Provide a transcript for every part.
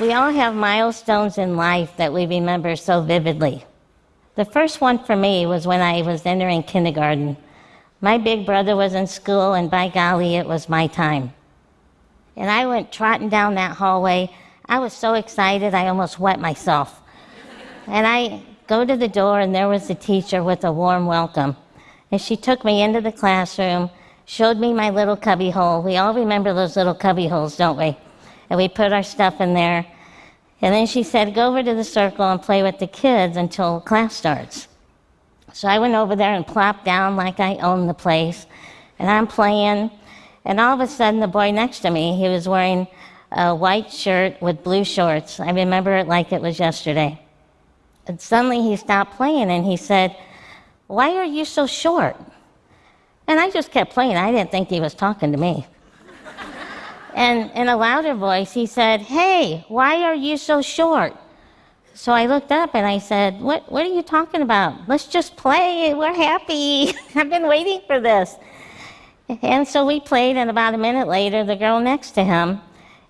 We all have milestones in life that we remember so vividly. The first one for me was when I was entering kindergarten. My big brother was in school, and by golly, it was my time. And I went trotting down that hallway. I was so excited, I almost wet myself. and I go to the door, and there was the teacher with a warm welcome. And she took me into the classroom, showed me my little cubby hole. We all remember those little cubby holes, don't we? And we put our stuff in there. And then she said, Go over to the circle and play with the kids until class starts. So I went over there and plopped down like I owned the place. And I'm playing. And all of a sudden, the boy next to me, he was wearing a white shirt with blue shorts. I remember it like it was yesterday. And suddenly he stopped playing and he said, Why are you so short? And I just kept playing. I didn't think he was talking to me. And in a louder voice, he said, Hey, why are you so short? So I looked up and I said, What, what are you talking about? Let's just play. We're happy. I've been waiting for this. And so we played, and about a minute later, the girl next to him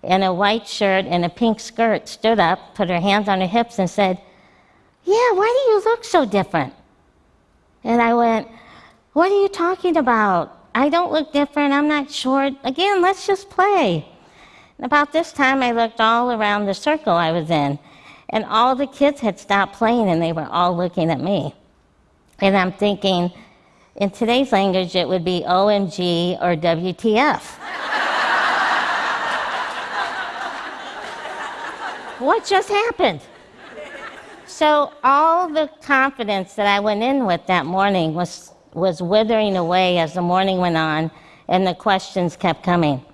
in a white shirt and a pink skirt stood up, put her hands on her hips, and said, Yeah, why do you look so different? And I went, What are you talking about? I don't look different. I'm not short. Again, let's just play. And about this time, I looked all around the circle I was in and all the kids had stopped playing and they were all looking at me. And I'm thinking, in today's language, it would be OMG or WTF. what just happened? So, all the confidence that I went in with that morning was, was withering away as the morning went on and the questions kept coming.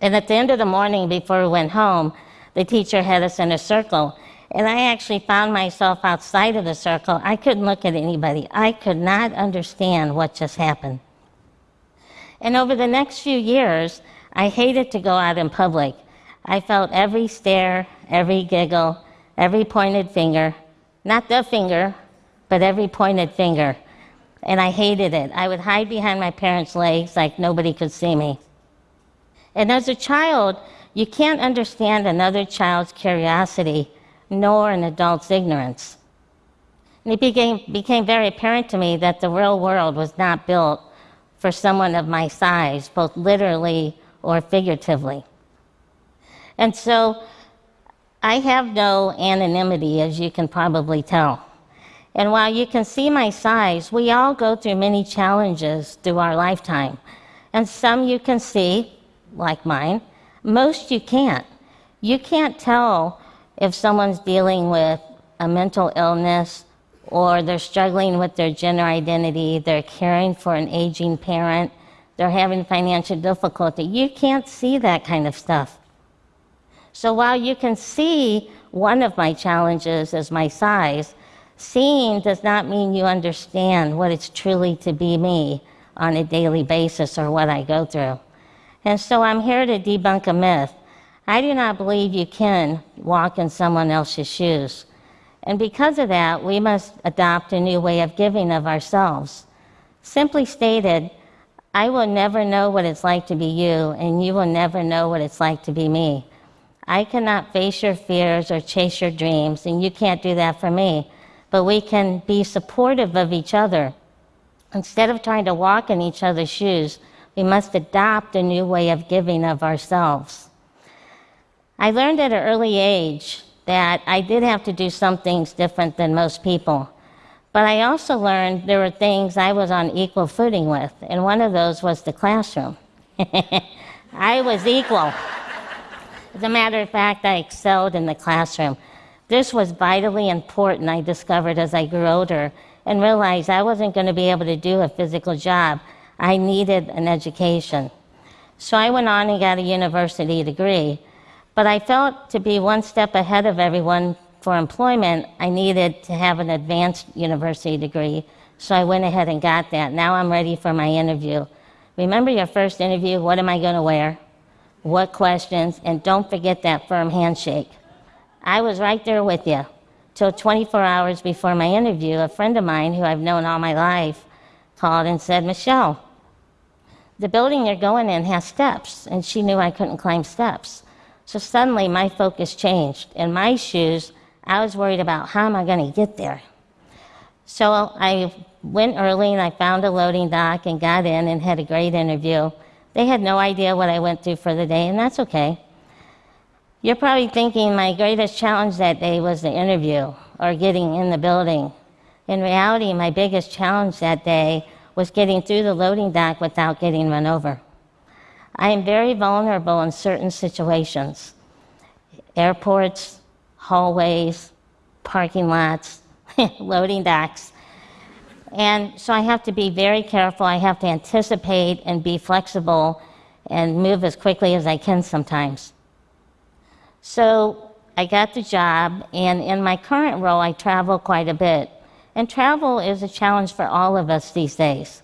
And at the end of the morning, before we went home, the teacher had us in a circle and I actually found myself outside of the circle. I couldn't look at anybody. I could not understand what just happened. And over the next few years, I hated to go out in public. I felt every stare, every giggle, every pointed finger. Not the finger, but every pointed finger. And I hated it. I would hide behind my parents' legs like nobody could see me. And as a child, you can't understand another child's curiosity nor an adult's ignorance. And it became, became very apparent to me that the real world was not built for someone of my size, both literally or figuratively. And so I have no anonymity, as you can probably tell. And while you can see my size, we all go through many challenges through our lifetime. And some you can see, like mine, most you can't. You can't tell if someone's dealing with a mental illness or they're struggling with their gender identity, they're caring for an aging parent, they're having financial difficulty, you can't see that kind of stuff. So while you can see one of my challenges is my size, seeing does not mean you understand what it's truly to be me on a daily basis or what I go through. And so I'm here to debunk a myth I do not believe you can walk in someone else's shoes. And because of that, we must adopt a new way of giving of ourselves. Simply stated, I will never know what it's like to be you, and you will never know what it's like to be me. I cannot face your fears or chase your dreams, and you can't do that for me. But we can be supportive of each other. Instead of trying to walk in each other's shoes, we must adopt a new way of giving of ourselves. I learned at an early age that I did have to do some things different than most people. But I also learned there were things I was on equal footing with, and one of those was the classroom. I was equal. As a matter of fact, I excelled in the classroom. This was vitally important, I discovered as I grew older and realized I wasn't going to be able to do a physical job. I needed an education. So I went on and got a university degree. But I felt to be one step ahead of everyone for employment, I needed to have an advanced university degree. So I went ahead and got that. Now I'm ready for my interview. Remember your first interview what am I going to wear? What questions? And don't forget that firm handshake. I was right there with you. Till 24 hours before my interview, a friend of mine who I've known all my life called and said, Michelle, the building you're going in has steps. And she knew I couldn't climb steps. So suddenly my focus changed. In my shoes, I was worried about how am I going to get there? So I went early and I found a loading dock and got in and had a great interview. They had no idea what I went through for the day, and that's okay. You're probably thinking my greatest challenge that day was the interview or getting in the building. In reality, my biggest challenge that day was getting through the loading dock without getting run over. I am very vulnerable in certain situations airports, hallways, parking lots, loading docks. And so I have to be very careful. I have to anticipate and be flexible and move as quickly as I can sometimes. So I got the job, and in my current role, I travel quite a bit. And travel is a challenge for all of us these days.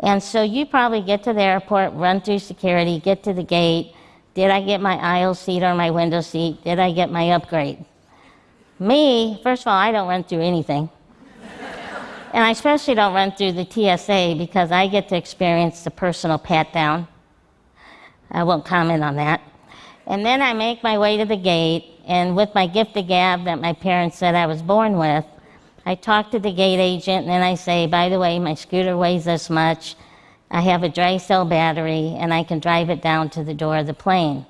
And so you probably get to the airport, run through security, get to the gate. Did I get my aisle seat or my window seat? Did I get my upgrade? Me, first of all, I don't run through anything. and I especially don't run through the TSA because I get to experience the personal pat down. I won't comment on that. And then I make my way to the gate, and with my gift of gab that my parents said I was born with, I talk to the gate agent, and then I say, by the way, my scooter weighs this much. I have a dry cell battery, and I can drive it down to the door of the plane.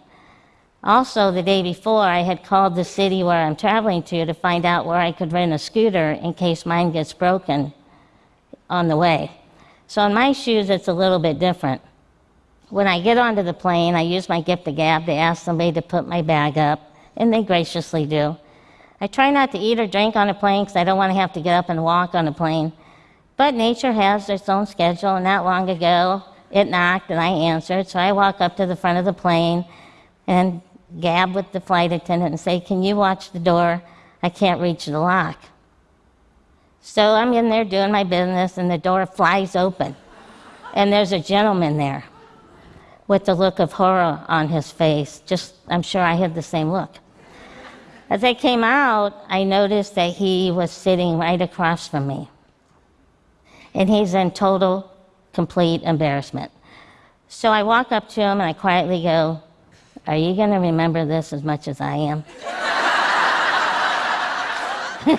Also, the day before, I had called the city where I'm traveling to to find out where I could rent a scooter in case mine gets broken on the way. So, in my shoes, it's a little bit different. When I get onto the plane, I use my gift of gab to ask somebody to put my bag up, and they graciously do. I try not to eat or drink on a plane because I don't want to have to get up and walk on a plane. But nature has its own schedule, and not long ago, it knocked and I answered. So I walk up to the front of the plane and gab with the flight attendant and say, Can you watch the door? I can't reach the lock. So I'm in there doing my business, and the door flies open. And there's a gentleman there with the look of horror on his face. Just, I'm sure I had the same look. As I came out, I noticed that he was sitting right across from me. And he's in total, complete embarrassment. So I walk up to him and I quietly go, Are you going to remember this as much as I am?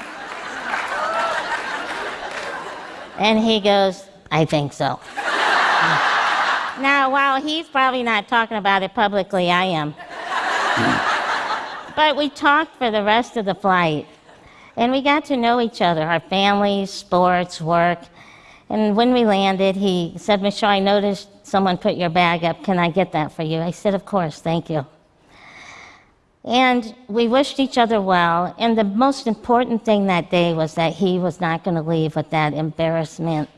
and he goes, I think so. Now, while he's probably not talking about it publicly, I am. but we talked for the rest of the flight. And we got to know each other, our families, sports, work. And when we landed, he said, Michelle, I noticed someone put your bag up. Can I get that for you? I said, Of course, thank you. And we wished each other well. And the most important thing that day was that he was not going to leave with that embarrassment,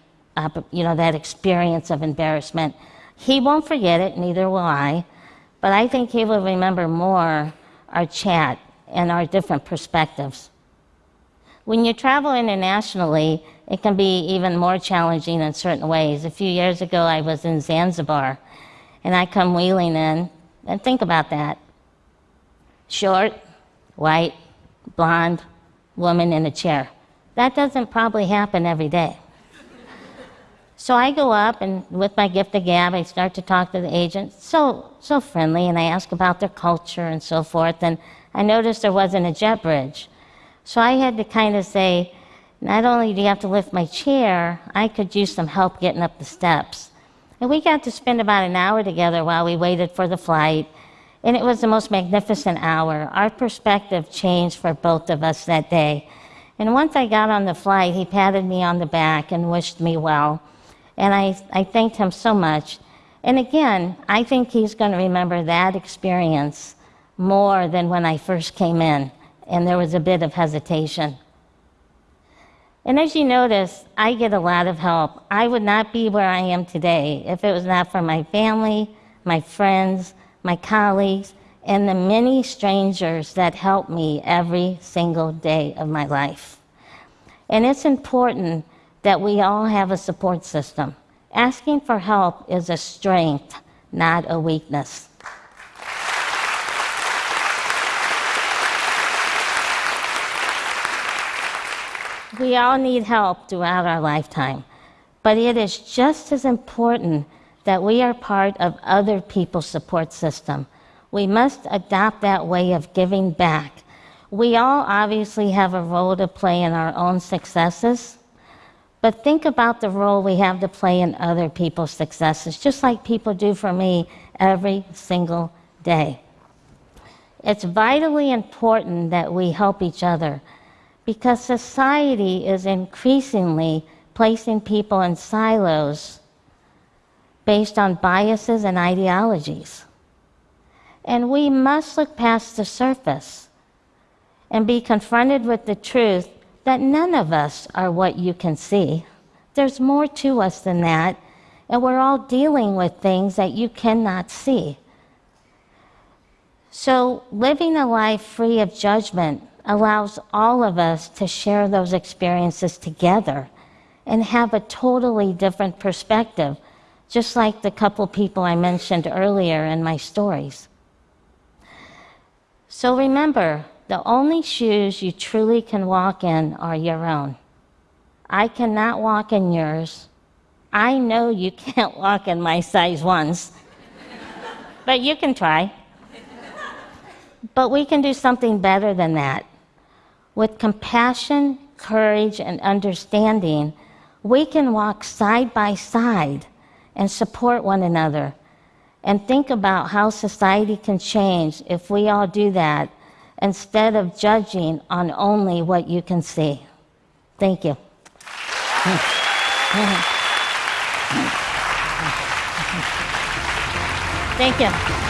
you know, that experience of embarrassment he won't forget it, neither will I, but I think he will remember more our chat and our different perspectives. When you travel internationally, it can be even more challenging in certain ways. A few years ago, I was in Zanzibar, and I come wheeling in, and think about that. Short, white, blonde, woman in a chair. That doesn't probably happen every day. So I go up and with my gift of gab, I start to talk to the agent. So, so friendly, and I ask about their culture and so forth. And I noticed there wasn't a jet bridge. So I had to kind of say, not only do you have to lift my chair, I could use some help getting up the steps. And we got to spend about an hour together while we waited for the flight. And it was the most magnificent hour. Our perspective changed for both of us that day. And once I got on the flight, he patted me on the back and wished me well. And I, I thanked him so much. And again, I think he's going to remember that experience more than when I first came in and there was a bit of hesitation. And as you notice, I get a lot of help. I would not be where I am today if it was not for my family, my friends, my colleagues, and the many strangers that help me every single day of my life. And it's important that we all have a support system. Asking for help is a strength, not a weakness. We all need help throughout our lifetime, but it is just as important that we are part of other people's support system. We must adopt that way of giving back. We all obviously have a role to play in our own successes, but think about the role we have to play in other people's successes, just like people do for me every single day. It's vitally important that we help each other because society is increasingly placing people in silos based on biases and ideologies. And we must look past the surface and be confronted with the truth that none of us are what you can see. There's more to us than that, and we're all dealing with things that you cannot see. So, living a life free of judgment allows all of us to share those experiences together and have a totally different perspective, just like the couple people I mentioned earlier in my stories. So remember, the only shoes you truly can walk in are your own. I cannot walk in yours. I know you can't walk in my size ones, but you can try. But we can do something better than that. With compassion, courage, and understanding, we can walk side by side and support one another and think about how society can change if we all do that instead of judging on only what you can see. Thank you. Thank you.